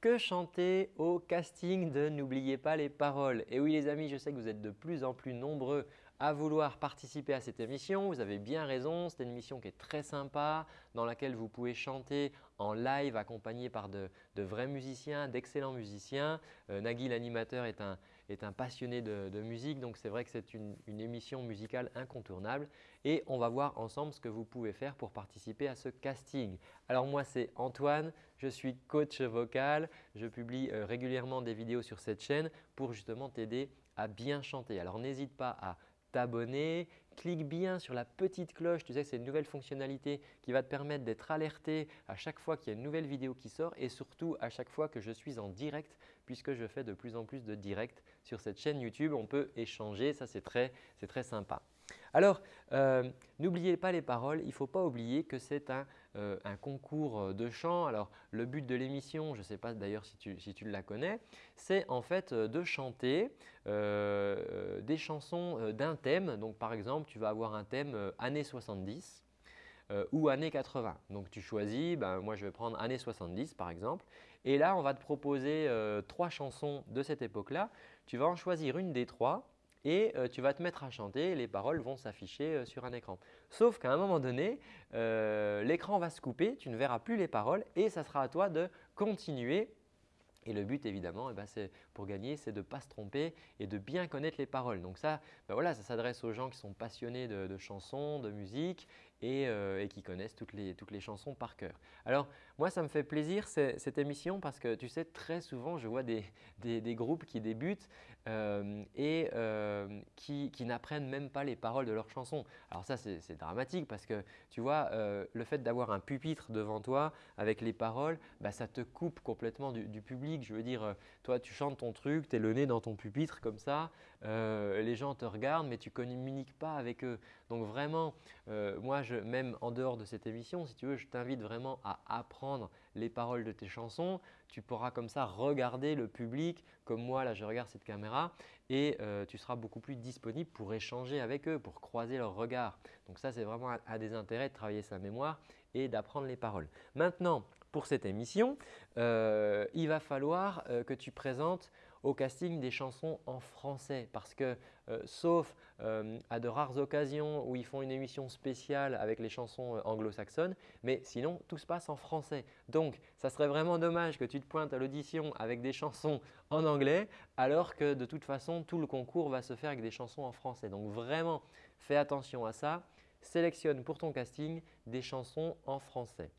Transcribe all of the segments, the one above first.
que chanter au casting de N'oubliez pas les paroles Et oui les amis, je sais que vous êtes de plus en plus nombreux à vouloir participer à cette émission. Vous avez bien raison, c'est une émission qui est très sympa dans laquelle vous pouvez chanter en live accompagné par de, vrais musiciens, d'excellents musiciens. Euh, Nagui l'animateur est un, passionné de, musique donc c'est vrai que c'est une, émission musicale incontournable et on va voir ensemble ce que vous pouvez faire pour participer à ce casting. Alors moi c'est Antoine, je suis coach vocal, je publie euh, régulièrement des vidéos sur cette chaîne pour justement t'aider à bien chanter. Alors n'hésite pas à t'abonner. Clique bien sur la petite cloche, tu sais que c'est une nouvelle fonctionnalité qui va te permettre d'être alerté à chaque fois qu'il y a une nouvelle vidéo qui sort et surtout à chaque fois que je suis en direct puisque je fais de plus en plus de directs sur cette chaîne YouTube. On peut échanger, ça c'est très, très sympa. Alors, euh, n'oubliez pas les paroles. Il ne faut pas oublier que c'est un, euh, concours euh, de chant. Alors, le but de l'émission, je ne sais pas d'ailleurs si tu, la connais, c'est en fait de chanter des chansons d'un thème. Donc, par exemple, tu vas avoir un thème années 70 ou années 80. Donc, tu choisis, ben, moi je vais prendre années 70 par exemple. Et là, on va te proposer trois chansons de cette époque-là. Tu vas en choisir une des trois et euh, tu vas te mettre à chanter les paroles vont s'afficher euh, sur un écran. Sauf qu'à un moment donné, euh, l'écran va se couper, tu ne verras plus les paroles et ça sera à toi de continuer et le but évidemment, eh ben, gagner, c'est de ne pas se tromper et de bien connaître les paroles. Donc ça, ben voilà, ça s'adresse aux gens qui sont passionnés de, chansons, de musique euh, et, qui connaissent toutes les, toutes les, chansons par cœur. Alors moi, ça me fait plaisir cette émission parce que tu sais, très souvent, je vois des, des, groupes qui débutent euh, et euh, qui, qui n'apprennent même pas les paroles de leurs chansons. Alors ça, c'est dramatique parce que tu vois, le fait d'avoir un pupitre devant toi avec les paroles, ben, ça te coupe complètement du public je veux dire, toi, tu chantes ton truc, tu es le nez dans ton pupitre comme ça, euh, les gens te regardent mais tu ne communiques pas avec eux. Donc vraiment, euh, moi, je, même en dehors de cette émission, si tu veux, je t'invite vraiment à apprendre les paroles de tes chansons. Tu pourras comme ça regarder le public comme moi, là, je regarde cette caméra et tu seras beaucoup plus disponible pour échanger avec eux, pour croiser leurs regards. Donc ça, c'est vraiment un des intérêts de travailler sa mémoire et d'apprendre les paroles. Maintenant, pour cette émission, euh, il va falloir euh, que tu présentes au casting des chansons en français parce que euh, sauf à de rares occasions où ils font une émission spéciale avec les chansons anglo-saxonnes, mais sinon tout se passe en français. Donc ça serait vraiment dommage que tu te pointes à l'audition avec des chansons en anglais alors que de toute façon tout le concours va se faire avec des chansons en français. Donc vraiment fais attention à ça, sélectionne pour ton casting des chansons en français.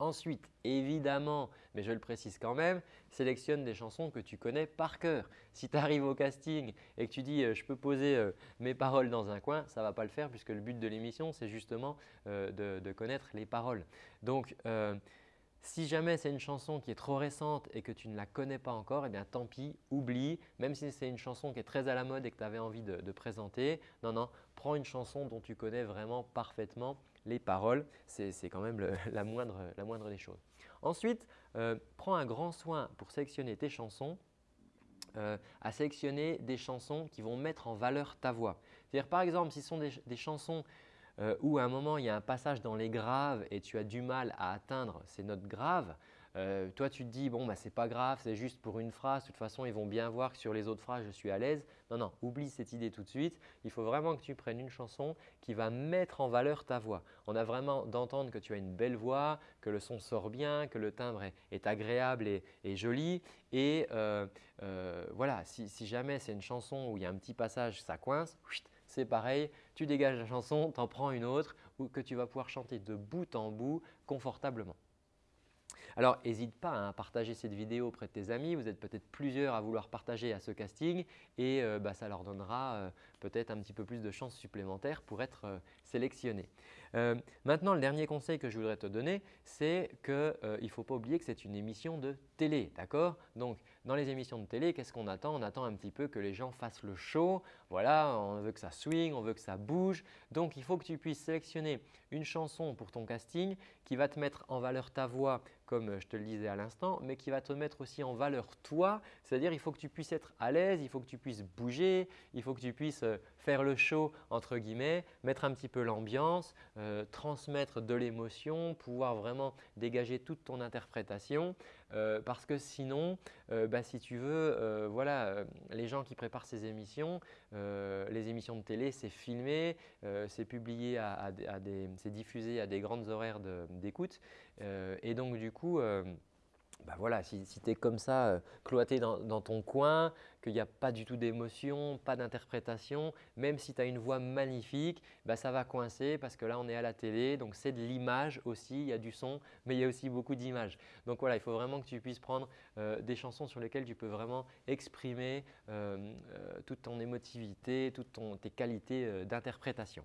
Ensuite, évidemment, mais je le précise quand même, sélectionne des chansons que tu connais par cœur. Si tu arrives au casting et que tu dis euh, je peux poser euh, mes paroles dans un coin », ça ne va pas le faire puisque le but de l'émission, c'est justement euh, de, connaître les paroles. Donc, si jamais c'est une chanson qui est trop récente et que tu ne la connais pas encore, eh bien tant pis, oublie. Même si c'est une chanson qui est très à la mode et que tu avais envie de, présenter, non, non, prends une chanson dont tu connais vraiment parfaitement les paroles. C'est quand même la, moindre, la, moindre, des choses. Ensuite, euh, prends un grand soin pour sélectionner tes chansons euh, à sélectionner des chansons qui vont mettre en valeur ta voix. C'est-à-dire par exemple, si ce sont des chansons euh, où à un moment il y a un passage dans les graves et tu as du mal à atteindre ces notes graves, euh, toi tu te dis bon bah c'est pas grave, c'est juste pour une phrase, de toute façon ils vont bien voir que sur les autres phrases je suis à l'aise. Non, non, oublie cette idée tout de suite. Il faut vraiment que tu prennes une chanson qui va mettre en valeur ta voix. On a vraiment d'entendre que tu as une belle voix, que le son sort bien, que le timbre est, agréable et, joli. Et euh, voilà, si, si jamais c'est une chanson où il y a un petit passage, ça coince, c'est pareil, tu dégages la chanson, tu en prends une autre ou que tu vas pouvoir chanter de bout en bout confortablement. Alors, n'hésite pas à partager cette vidéo auprès de tes amis. Vous êtes peut-être plusieurs à vouloir partager à ce casting et euh, bah, ça leur donnera euh, peut-être un petit peu plus de chances supplémentaires pour être euh, sélectionnés. maintenant, le dernier conseil que je voudrais te donner, c'est qu'il ne faut pas oublier que c'est une émission de télé. d'accord? Donc, dans les émissions de télé, qu'est-ce qu'on attend? On attend un petit peu que les gens fassent le show. Voilà, on veut que ça swing, on veut que ça bouge. Donc, il faut que tu puisses sélectionner une chanson pour ton casting qui va te mettre en valeur ta voix comme je te le disais à l'instant, mais qui va te mettre aussi en valeur toi. C'est-à-dire il faut que tu puisses être à l'aise, il faut que tu puisses bouger, il faut que tu puisses euh, faire le show entre guillemets, mettre un petit peu l'ambiance, euh, transmettre de l'émotion, pouvoir vraiment dégager toute ton interprétation. parce que sinon, bah, si tu veux, voilà, les gens qui préparent ces émissions, les émissions de télé, c'est filmé, c'est publié, à, c'est diffusé à des grandes horaires d'écoute et donc du coup, bah voilà, si, tu es comme ça, euh, cloîté dans, ton coin, qu'il n'y a pas du tout d'émotion, pas d'interprétation, même si tu as une voix magnifique, bah ça va coincer parce que là on est à la télé, donc c'est de l'image aussi, il y a du son, mais il y a aussi beaucoup d'images. Donc voilà, il faut vraiment que tu puisses prendre euh, des chansons sur lesquelles tu peux vraiment exprimer euh, toute ton émotivité, toutes tes qualités d'interprétation.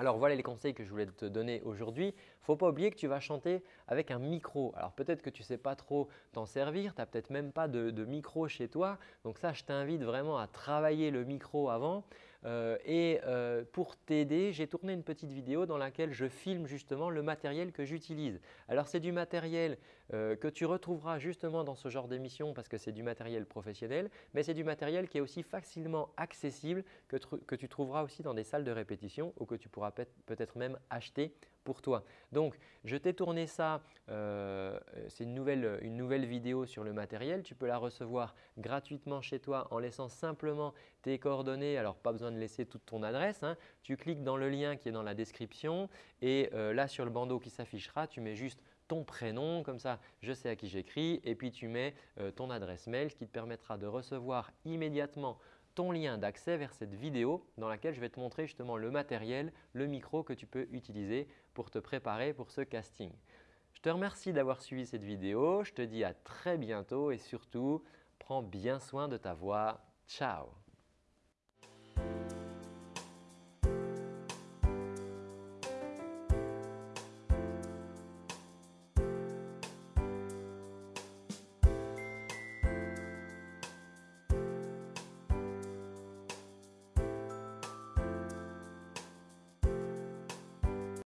Alors voilà les conseils que je voulais te donner aujourd'hui. Faut pas oublier que tu vas chanter avec un micro. Alors peut-être que tu ne sais pas trop t'en servir, tu n'as peut-être même pas de, de, micro chez toi. Donc ça, je t'invite vraiment à travailler le micro avant. Euh, et euh, pour t'aider, j'ai tourné une petite vidéo dans laquelle je filme justement le matériel que j'utilise. Alors c'est du matériel euh, que tu retrouveras justement dans ce genre d'émission parce que c'est du matériel professionnel, mais c'est du matériel qui est aussi facilement accessible que, que tu trouveras aussi dans des salles de répétition ou que tu pourras peut-être même acheter toi. Donc, je t'ai tourné ça, euh, c'est une nouvelle, une nouvelle vidéo sur le matériel. Tu peux la recevoir gratuitement chez toi en laissant simplement tes coordonnées. Alors, pas besoin de laisser toute ton adresse. Hein. Tu cliques dans le lien qui est dans la description et euh, là sur le bandeau qui s'affichera, tu mets juste ton prénom, comme ça je sais à qui j'écris et puis tu mets euh, ton adresse mail, qui te permettra de recevoir immédiatement ton lien d'accès vers cette vidéo dans laquelle je vais te montrer justement le matériel, le micro que tu peux utiliser pour te préparer pour ce casting. Je te remercie d'avoir suivi cette vidéo. Je te dis à très bientôt et surtout, prends bien soin de ta voix. Ciao